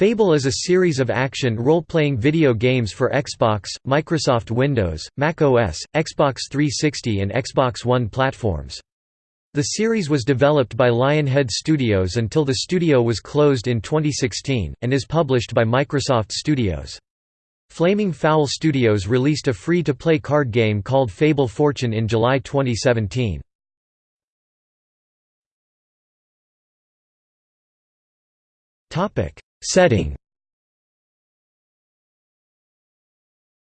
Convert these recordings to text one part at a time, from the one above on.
Fable is a series of action role-playing video games for Xbox, Microsoft Windows, Mac OS, Xbox 360 and Xbox One platforms. The series was developed by Lionhead Studios until the studio was closed in 2016, and is published by Microsoft Studios. Flaming Fowl Studios released a free-to-play card game called Fable Fortune in July 2017. Setting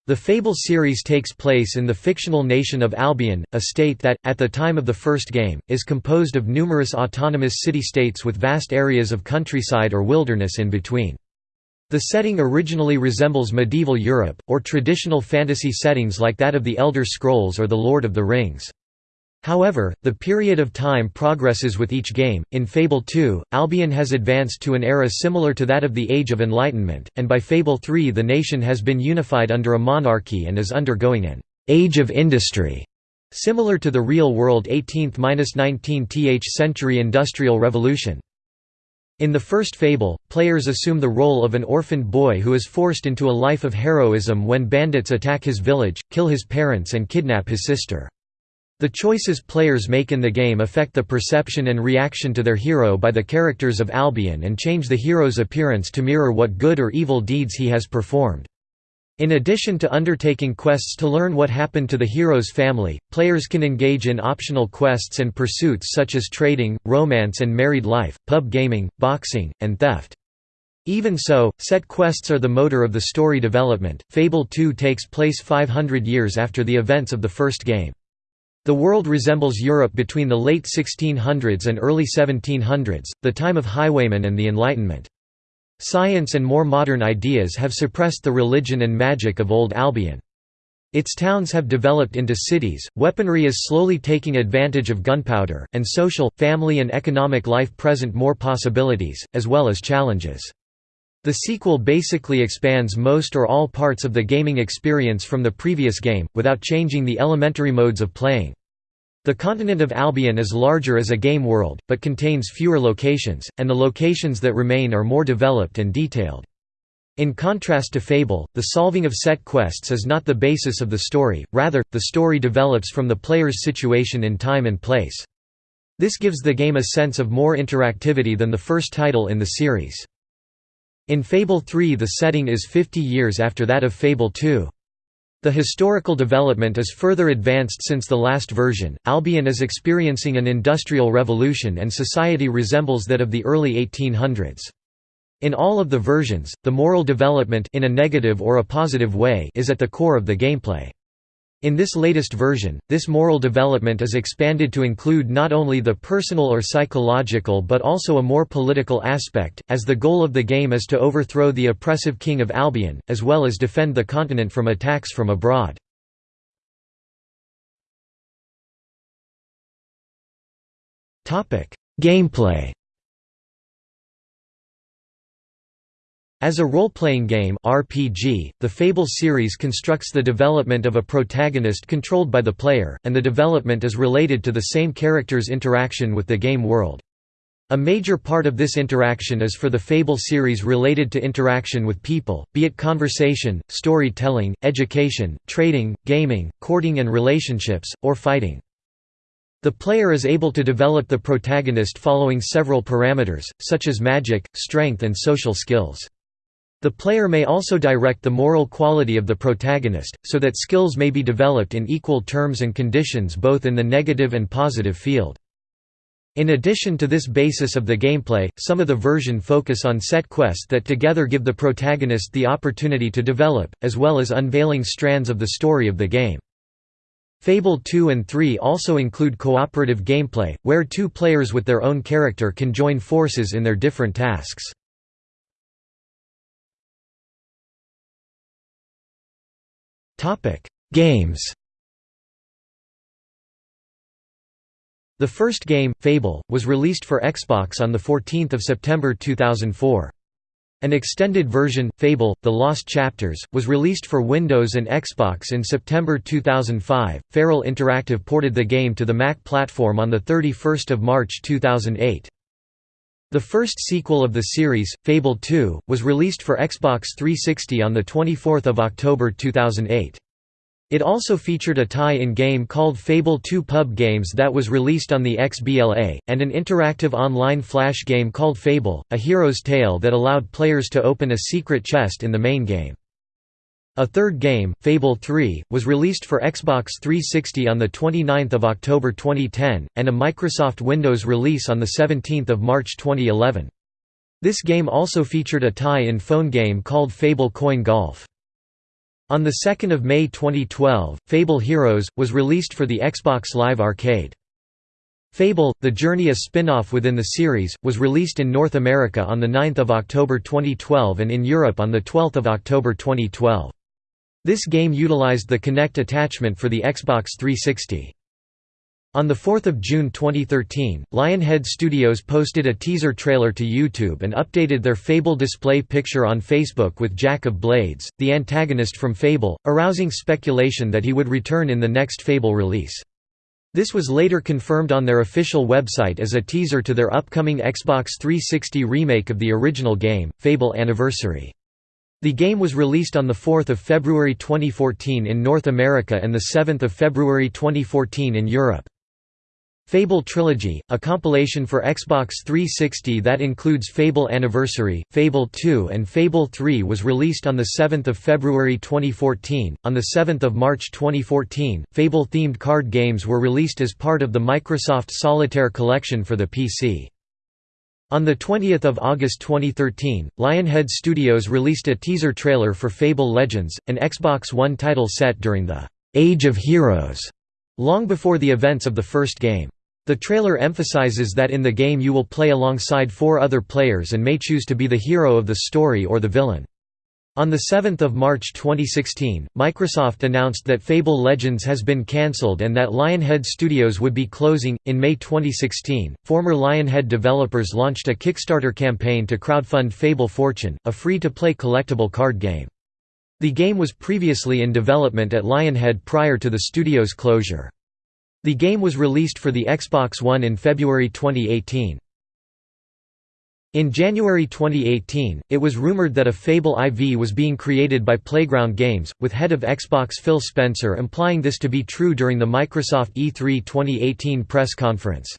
The Fable series takes place in the fictional nation of Albion, a state that, at the time of the first game, is composed of numerous autonomous city-states with vast areas of countryside or wilderness in between. The setting originally resembles medieval Europe, or traditional fantasy settings like that of the Elder Scrolls or The Lord of the Rings. However, the period of time progresses with each game. In Fable 2, Albion has advanced to an era similar to that of the Age of Enlightenment, and by Fable 3 the nation has been unified under a monarchy and is undergoing an age of industry, similar to the real-world 18th–19th century industrial revolution. In the first fable, players assume the role of an orphaned boy who is forced into a life of heroism when bandits attack his village, kill his parents and kidnap his sister. The choices players make in the game affect the perception and reaction to their hero by the characters of Albion and change the hero's appearance to mirror what good or evil deeds he has performed. In addition to undertaking quests to learn what happened to the hero's family, players can engage in optional quests and pursuits such as trading, romance and married life, pub gaming, boxing, and theft. Even so, set quests are the motor of the story development. Fable 2 takes place 500 years after the events of the first game. The world resembles Europe between the late 1600s and early 1700s, the time of highwaymen and the Enlightenment. Science and more modern ideas have suppressed the religion and magic of old Albion. Its towns have developed into cities, weaponry is slowly taking advantage of gunpowder, and social, family and economic life present more possibilities, as well as challenges. The sequel basically expands most or all parts of the gaming experience from the previous game, without changing the elementary modes of playing. The continent of Albion is larger as a game world, but contains fewer locations, and the locations that remain are more developed and detailed. In contrast to Fable, the solving of set quests is not the basis of the story, rather, the story develops from the player's situation in time and place. This gives the game a sense of more interactivity than the first title in the series. In Fable 3 the setting is 50 years after that of Fable 2. The historical development is further advanced since the last version. Albion is experiencing an industrial revolution and society resembles that of the early 1800s. In all of the versions, the moral development in a negative or a positive way is at the core of the gameplay. In this latest version, this moral development is expanded to include not only the personal or psychological but also a more political aspect, as the goal of the game is to overthrow the oppressive king of Albion, as well as defend the continent from attacks from abroad. Gameplay As a role-playing game RPG, the Fable series constructs the development of a protagonist controlled by the player, and the development is related to the same character's interaction with the game world. A major part of this interaction is for the Fable series related to interaction with people, be it conversation, storytelling, education, trading, gaming, courting and relationships, or fighting. The player is able to develop the protagonist following several parameters, such as magic, strength and social skills. The player may also direct the moral quality of the protagonist, so that skills may be developed in equal terms and conditions both in the negative and positive field. In addition to this basis of the gameplay, some of the version focus on set quests that together give the protagonist the opportunity to develop, as well as unveiling strands of the story of the game. Fable 2 and 3 also include cooperative gameplay, where two players with their own character can join forces in their different tasks. Games The first game, Fable, was released for Xbox on the 14th of September 2004. An extended version, Fable: The Lost Chapters, was released for Windows and Xbox in September 2005. Feral Interactive ported the game to the Mac platform on the 31st of March 2008. The first sequel of the series, Fable 2, was released for Xbox 360 on 24 October 2008. It also featured a tie-in game called Fable 2 Pub Games that was released on the XBLA, and an interactive online flash game called Fable, a hero's tale that allowed players to open a secret chest in the main game. A third game, Fable 3, was released for Xbox 360 on 29 October 2010, and a Microsoft Windows release on 17 March 2011. This game also featured a tie-in phone game called Fable Coin Golf. On 2 May 2012, Fable Heroes, was released for the Xbox Live Arcade. Fable, The Journey a spin-off within the series, was released in North America on 9 October 2012 and in Europe on 12 October 2012. This game utilized the Kinect attachment for the Xbox 360. On 4 June 2013, Lionhead Studios posted a teaser trailer to YouTube and updated their Fable display picture on Facebook with Jack of Blades, the antagonist from Fable, arousing speculation that he would return in the next Fable release. This was later confirmed on their official website as a teaser to their upcoming Xbox 360 remake of the original game, Fable Anniversary. The game was released on 4 February 2014 in North America and 7 February 2014 in Europe. Fable Trilogy, a compilation for Xbox 360 that includes Fable Anniversary, Fable 2 and Fable 3 was released on 7 February 2014. On 7 March 2014, Fable-themed card games were released as part of the Microsoft Solitaire collection for the PC. On 20 August 2013, Lionhead Studios released a teaser trailer for Fable Legends, an Xbox One title set during the «Age of Heroes», long before the events of the first game. The trailer emphasizes that in the game you will play alongside four other players and may choose to be the hero of the story or the villain. On 7 March 2016, Microsoft announced that Fable Legends has been cancelled and that Lionhead Studios would be closing. In May 2016, former Lionhead developers launched a Kickstarter campaign to crowdfund Fable Fortune, a free to play collectible card game. The game was previously in development at Lionhead prior to the studio's closure. The game was released for the Xbox One in February 2018. In January 2018, it was rumored that a Fable IV was being created by Playground Games, with head of Xbox Phil Spencer implying this to be true during the Microsoft E3 2018 press conference.